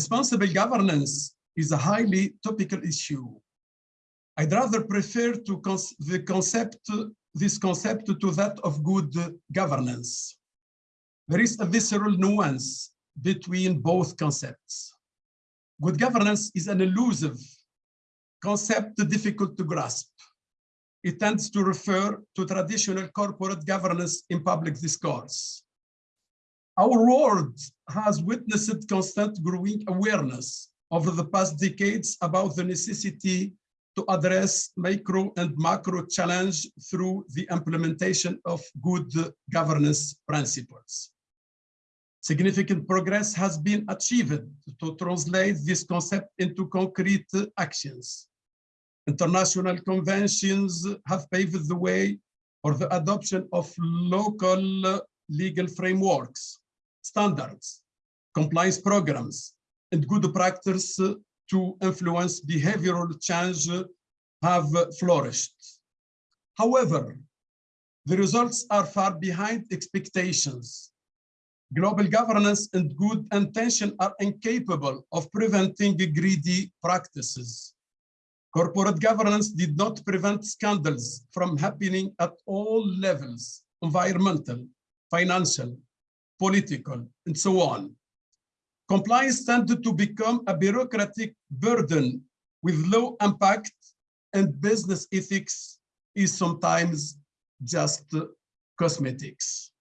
Responsible governance is a highly topical issue. I'd rather prefer to cons the concept, this concept to that of good governance. There is a visceral nuance between both concepts. Good governance is an elusive concept difficult to grasp. It tends to refer to traditional corporate governance in public discourse. Our world has witnessed constant growing awareness over the past decades about the necessity to address micro and macro challenge through the implementation of good governance principles. Significant progress has been achieved to translate this concept into concrete actions. International conventions have paved the way for the adoption of local legal frameworks, standards, compliance programs, and good practice to influence behavioral change have flourished. However, the results are far behind expectations global governance and good intention are incapable of preventing greedy practices. Corporate governance did not prevent scandals from happening at all levels, environmental, financial, political, and so on. Compliance tended to become a bureaucratic burden with low impact and business ethics is sometimes just cosmetics.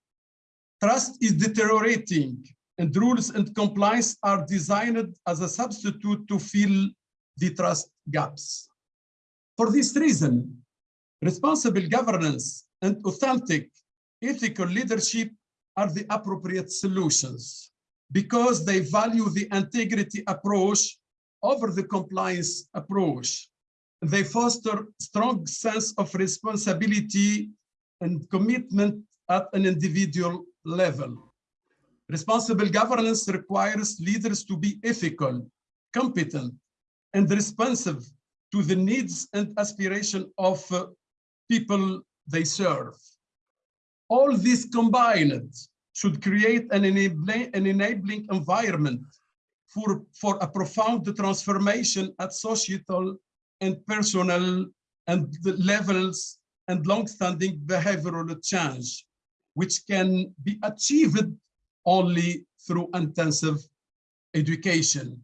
Trust is deteriorating and rules and compliance are designed as a substitute to fill the trust gaps. For this reason, responsible governance and authentic ethical leadership are the appropriate solutions because they value the integrity approach over the compliance approach. They foster strong sense of responsibility and commitment at an individual level. Responsible governance requires leaders to be ethical, competent, and responsive to the needs and aspiration of uh, people they serve. All this combined should create an enabling, an enabling environment for, for a profound transformation at societal and personal and levels and long-standing behavioral change which can be achieved only through intensive education.